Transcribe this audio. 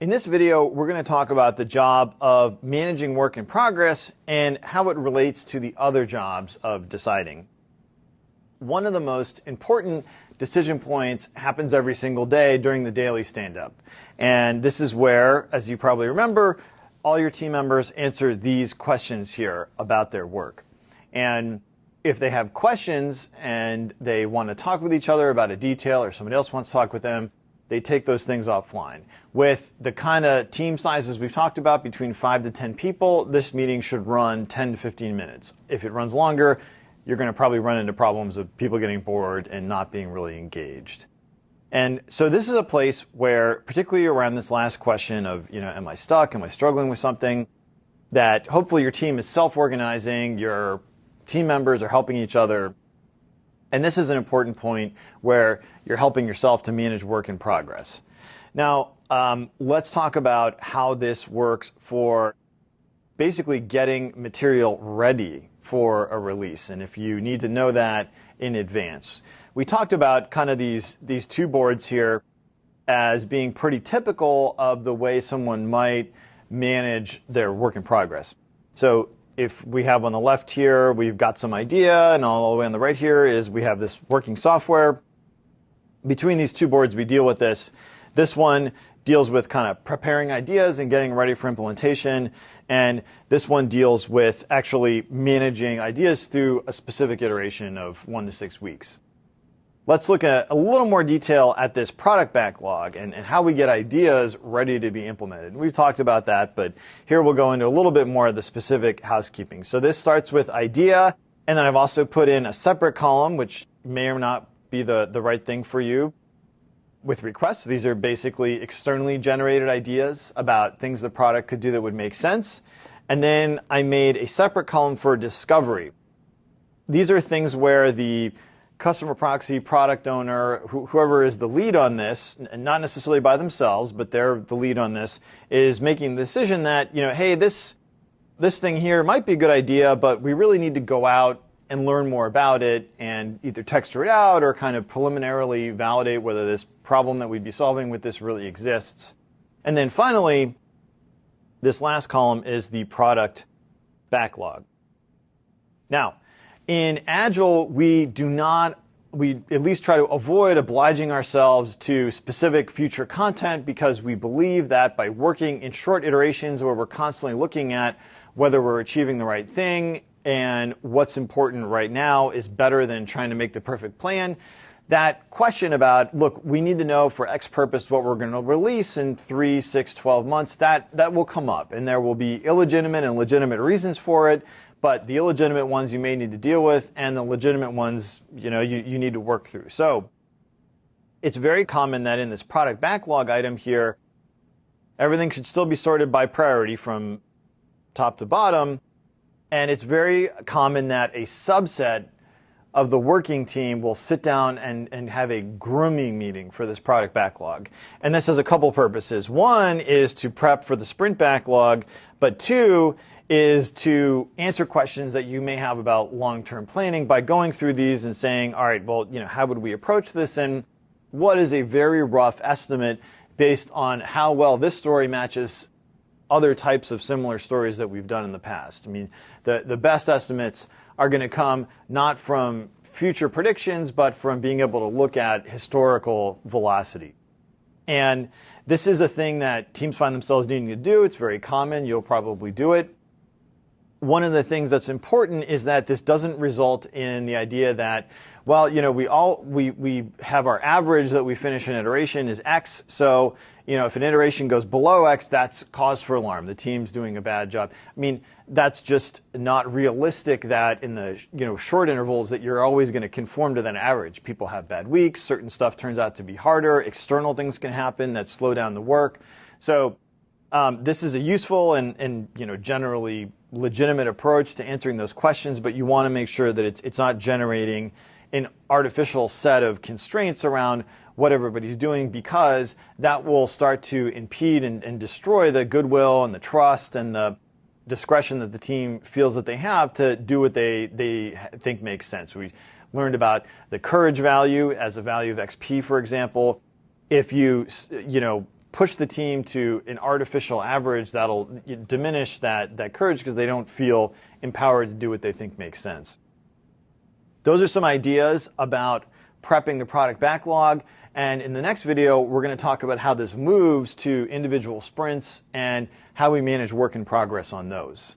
In this video, we're going to talk about the job of managing work in progress and how it relates to the other jobs of deciding. One of the most important decision points happens every single day during the daily stand-up. And this is where, as you probably remember, all your team members answer these questions here about their work. And if they have questions and they want to talk with each other about a detail or somebody else wants to talk with them, they take those things offline. With the kind of team sizes we've talked about, between 5 to 10 people, this meeting should run 10 to 15 minutes. If it runs longer, you're going to probably run into problems of people getting bored and not being really engaged. And so this is a place where, particularly around this last question of, you know, am I stuck? Am I struggling with something? That hopefully your team is self-organizing, your team members are helping each other, and this is an important point where you're helping yourself to manage work in progress. Now, um, let's talk about how this works for basically getting material ready for a release, and if you need to know that in advance. We talked about kind of these, these two boards here as being pretty typical of the way someone might manage their work in progress. So if we have on the left here, we've got some idea, and all the way on the right here is we have this working software. Between these two boards, we deal with this. This one deals with kind of preparing ideas and getting ready for implementation. And this one deals with actually managing ideas through a specific iteration of one to six weeks. Let's look at a little more detail at this product backlog and, and, how we get ideas ready to be implemented. We've talked about that, but here we'll go into a little bit more of the specific housekeeping. So this starts with idea, and then I've also put in a separate column, which may or not be the, the right thing for you. With requests, these are basically externally generated ideas about things the product could do that would make sense. And then I made a separate column for discovery. These are things where the customer proxy, product owner, wh whoever is the lead on this, and not necessarily by themselves, but they're the lead on this, is making the decision that, you know, hey, this, this thing here might be a good idea, but we really need to go out and learn more about it and either texture it out or kind of preliminarily validate whether this problem that we'd be solving with this really exists. And then finally, this last column is the product backlog. Now, in Agile, we do not, we at least try to avoid obliging ourselves to specific future content because we believe that by working in short iterations where we're constantly looking at whether we're achieving the right thing and what's important right now is better than trying to make the perfect plan. That question about, look, we need to know for X purpose what we're going to release in three, six, 12 months, that, that will come up. And there will be illegitimate and legitimate reasons for it but the illegitimate ones you may need to deal with, and the legitimate ones, you know, you, you need to work through. So it's very common that in this product backlog item here, everything should still be sorted by priority from top to bottom. And it's very common that a subset of the working team will sit down and, and have a grooming meeting for this product backlog. And this has a couple purposes. One is to prep for the sprint backlog, but two is to answer questions that you may have about long-term planning by going through these and saying, all right, well, you know, how would we approach this and what is a very rough estimate based on how well this story matches other types of similar stories that we've done in the past. I mean, the, the best estimates are going to come not from future predictions, but from being able to look at historical velocity. And this is a thing that teams find themselves needing to do. It's very common. You'll probably do it one of the things that's important is that this doesn't result in the idea that, well, you know, we all we we have our average that we finish an iteration is X. So, you know, if an iteration goes below X, that's cause for alarm. The team's doing a bad job. I mean, that's just not realistic that in the you know short intervals that you're always going to conform to that average. People have bad weeks, certain stuff turns out to be harder, external things can happen that slow down the work. So um, this is a useful and, and you know generally legitimate approach to answering those questions, but you want to make sure that it's, it's not generating an artificial set of constraints around what everybody's doing because that will start to impede and, and destroy the goodwill and the trust and the discretion that the team feels that they have to do what they, they think makes sense. We learned about the courage value as a value of XP, for example. If you, you know, push the team to an artificial average that'll diminish that, that courage because they don't feel empowered to do what they think makes sense. Those are some ideas about prepping the product backlog. And in the next video, we're going to talk about how this moves to individual sprints and how we manage work in progress on those.